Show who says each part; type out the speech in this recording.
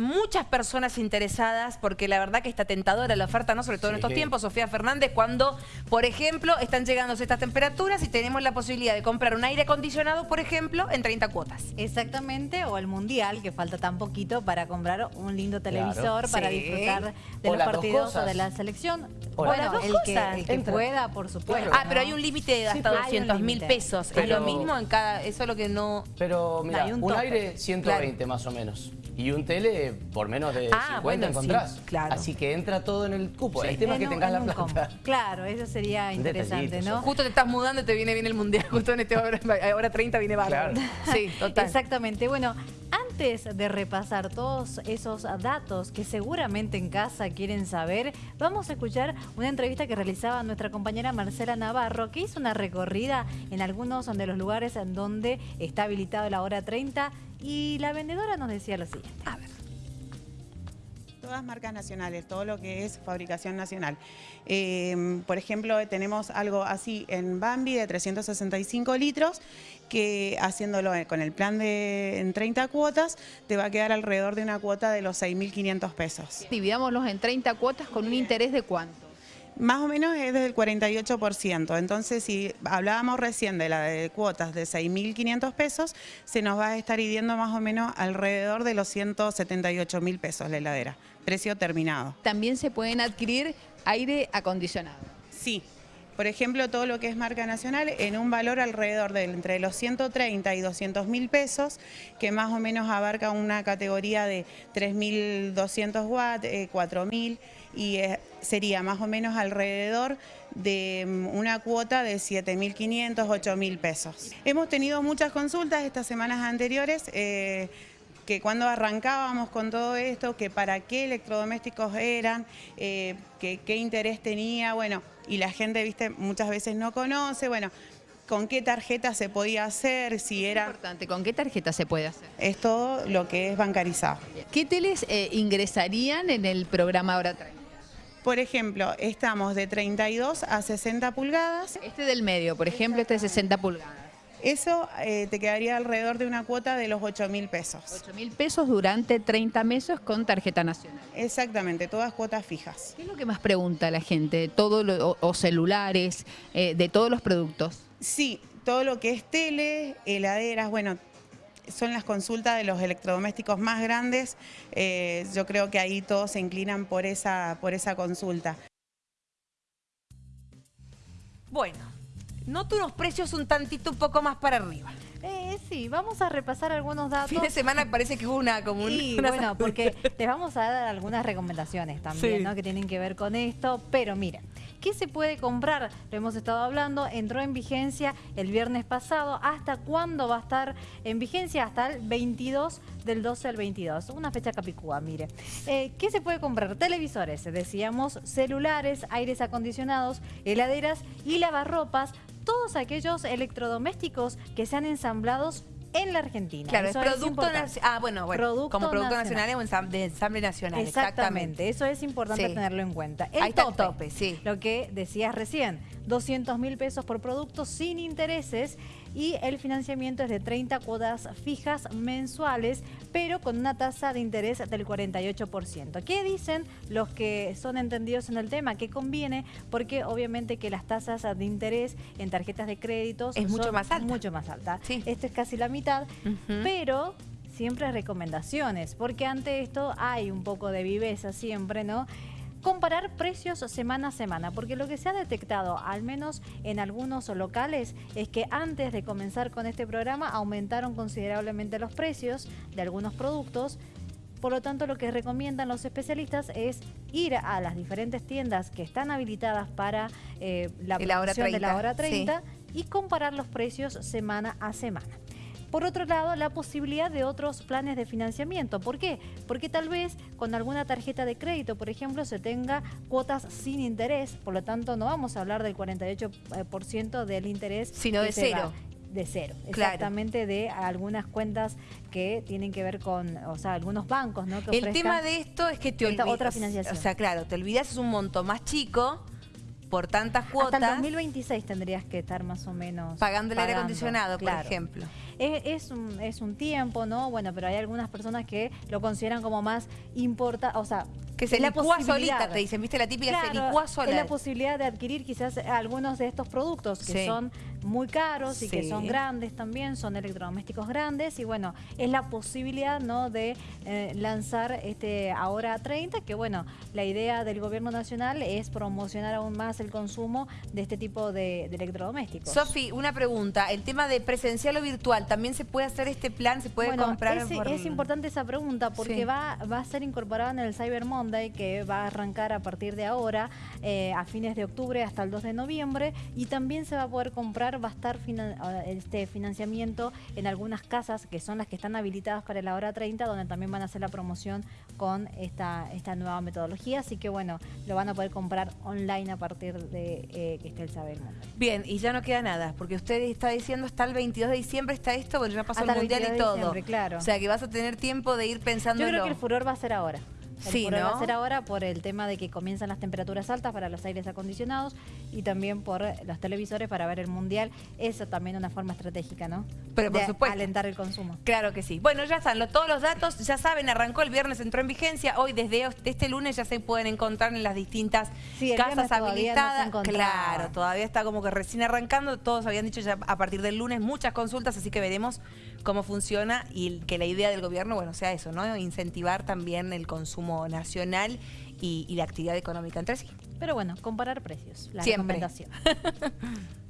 Speaker 1: muchas personas interesadas porque la verdad que está tentadora la oferta, ¿no? Sobre todo en estos tiempos, Sofía Fernández, cuando, por ejemplo, están llegando estas temperaturas y tenemos la posibilidad de comprar un aire acondicionado, por ejemplo, en 30 cuotas.
Speaker 2: Exactamente, o el Mundial, que falta tan poquito para comprar un lindo televisor para disfrutar de los partidos o de la selección.
Speaker 1: O bueno,
Speaker 2: el que, el que pueda, por supuesto.
Speaker 1: Ah, pero hay un límite de hasta 200 mil pesos. es lo mismo en cada... Eso es lo que no...
Speaker 3: Pero mira, un, aire 120 más o menos. Y un tele por menos de 50 ah, encontrás. claro. Así que entra todo en el cupo. el tema es que tengas la plata.
Speaker 2: Claro, eso sería interesante, ¿no?
Speaker 1: Justo te estás mudando y te viene bien el Mundial. Justo en este hora, 30 viene bárbaro.
Speaker 2: Sí, total. Exactamente. Bueno, antes de repasar todos esos datos que seguramente en casa quieren saber, vamos a escuchar una entrevista que realizaba nuestra compañera Marcela Navarro, que hizo una recorrida en algunos de los lugares en donde está habilitado la hora 30 y la vendedora nos decía lo siguiente. A ver
Speaker 4: todas marcas nacionales, todo lo que es fabricación nacional. Em, por ejemplo, tenemos algo así en Bambi de 365 litros, que haciéndolo con el plan de en 30 cuotas, te va a quedar alrededor de una cuota de los 6.500 pesos.
Speaker 1: Dividámoslos en 30 cuotas con un interés de cuánto?
Speaker 4: Más o menos es del 48%, entonces si hablábamos recién de la de cuotas de 6.500 pesos, se nos va a estar idiendo más o menos alrededor de los 178.000 pesos la heladera, precio terminado.
Speaker 1: También se pueden adquirir aire acondicionado.
Speaker 4: Sí, por ejemplo, todo lo que es marca nacional en un valor alrededor de entre los 130 y 200 mil pesos, que más o menos abarca una categoría de 3.200 watts, 4.000 y eh, sería más o menos alrededor de mm, una cuota de 7.500, 8.000 pesos. Hemos tenido muchas consultas estas semanas anteriores, eh, que cuando arrancábamos con todo esto, que para qué electrodomésticos eran, eh, que, qué interés tenía, bueno, y la gente, viste, muchas veces no conoce, bueno, con qué tarjeta se podía hacer, si era...
Speaker 1: importante, ¿con qué tarjeta se puede hacer?
Speaker 4: Es todo lo que es bancarizado.
Speaker 1: ¿Qué teles ingresarían en el programa Hora 30?
Speaker 4: Por ejemplo, estamos de 32 a 60 pulgadas.
Speaker 1: Este del medio, por ejemplo, este de 60 pulgadas.
Speaker 4: Eso eh, te quedaría alrededor de una cuota de los 8 mil pesos.
Speaker 1: 8 mil pesos durante 30 meses con tarjeta nacional.
Speaker 4: Exactamente, todas cuotas fijas.
Speaker 1: ¿Qué es lo que más pregunta la gente? ¿Todo o, celulares, eh, de todos los productos?
Speaker 4: Sí, todo lo que es tele, heladeras, bueno, son las consultas de los electrodomésticos más grandes. Eh, yo creo que ahí todos se inclinan por esa, por esa consulta.
Speaker 1: Bueno, noto unos precios un tantito un poco más para arriba.
Speaker 2: Eh, sí, vamos a repasar algunos datos.
Speaker 1: Fin de semana parece que hubo una como
Speaker 2: Sí, bueno, porque les vamos a dar algunas recomendaciones también, ¿no? Que tienen que ver con esto, pero miren. ¿Qué se puede comprar? Lo hemos estado hablando, entró en vigencia el viernes pasado. ¿Hasta cuándo va a estar en vigencia? Hasta el 22 del 12 al 22. Una fecha capicúa, mire. Eh, ¿Qué se puede comprar? Televisores, decíamos, celulares, aires acondicionados, heladeras y lavarropas. Todos aquellos electrodomésticos que sean ensamblados en la Argentina.
Speaker 1: Claro, es producto nacional. Ah, bueno, bueno como producto nacional, o de ensamble nacional.
Speaker 2: Exactamente, eso es importante tenerlo en cuenta.
Speaker 1: El Ahí tope, tope, sí.
Speaker 2: Lo que decías recién, 200 mil pesos por producto sin intereses y el financiamiento es de 30 cuotas fijas mensuales, pero con una tasa de interés del 48%. ¿Qué dicen los que son entendidos en el tema? Que conviene porque obviamente que las tasas de interés en tarjetas de créditos
Speaker 1: es mucho más alta.
Speaker 2: Mucho más alta. Esto es casi la mitad, pero siempre recomendaciones, porque ante esto hay un poco de viveza siempre, ¿no? Comparar precios semana a semana, porque lo que se ha detectado, al menos en algunos locales, es que antes de comenzar con este programa aumentaron considerablemente los precios de algunos productos, por lo tanto, lo que recomiendan los especialistas es ir a las diferentes tiendas que están habilitadas para eh, la producción de la hora 30 y comparar los precios semana a semana. Por otro lado, la posibilidad de otros planes de financiamiento. ¿Por qué? Porque tal vez con alguna tarjeta de crédito, por ejemplo, se tenga cuotas sin interés, por lo tanto no vamos a hablar del 48% del interés.
Speaker 1: Sino de cero.
Speaker 2: de cero, exactamente de algunas cuentas que tienen que ver con, o sea, algunos bancos, ¿no?
Speaker 1: el tema de esto es que te olvidas,
Speaker 2: otra financiación.
Speaker 1: O sea, claro, te olvidas es un monto más chico por tantas cuotas...
Speaker 2: Hasta el 2026 tendrías que estar más o menos...
Speaker 1: Pagando el aire acondicionado, por ejemplo.
Speaker 2: Es, un, es un tiempo, ¿no? Bueno, pero hay algunas personas que lo consideran como más importante, o sea,
Speaker 1: que se licúa solita, te dicen, ¿viste? La típica se licúa sola.
Speaker 2: es la posibilidad de adquirir quizás algunos de estos productos que son muy caros y que son grandes también, son electrodomésticos grandes y bueno, es la posibilidad ¿no? de eh, lanzar este ahora 30, que bueno, la idea del gobierno nacional es promocionar aún más el consumo de este tipo de, electrodomésticos.
Speaker 1: Sofi, una pregunta, el tema de presencial o virtual, ¿también se puede hacer este plan? ¿Se puede comprar?
Speaker 2: Es importante esa pregunta porque va, va a ser incorporado en el Cyber Monday que va a arrancar a partir de ahora, eh, a fines de octubre hasta el 2 de noviembre, y también se va a poder comprar, va a estar este financiamiento en algunas casas que son las que están habilitadas para la hora 30, donde también van a hacer la promoción con esta, esta nueva metodología, así que bueno, lo van a poder comprar online a partir de eh, que esté el saber
Speaker 1: Bien, y ya no queda nada, porque usted está diciendo hasta el 22 de diciembre está esto, bueno, ya pasó el Mundial y todo.
Speaker 2: Claro.
Speaker 1: O sea que vas a tener tiempo de ir pensando
Speaker 2: Yo creo que el furor va a ser ahora. Sí, ¿no? va a ser ahora por el tema de que comienzan las temperaturas altas para los aires acondicionados y también por los televisores para ver el mundial. Eso también es una forma estratégica, ¿no?
Speaker 1: Pero por
Speaker 2: de
Speaker 1: supuesto.
Speaker 2: alentar el consumo.
Speaker 1: Claro que sí. Bueno, ya están todos los datos, ya saben, arrancó el viernes, entró en vigencia. Hoy desde este lunes ya se pueden encontrar en las distintas casas habilitadas. claro, todavía está como que recién arrancando. Todos habían dicho ya a partir del lunes muchas consultas, así que veremos cómo funciona y que la idea del gobierno, bueno, sea eso, ¿no? Incentivar también el consumo nacional y, la actividad económica entre sí.
Speaker 2: Pero bueno, comparar precios, la Siempre. recomendación.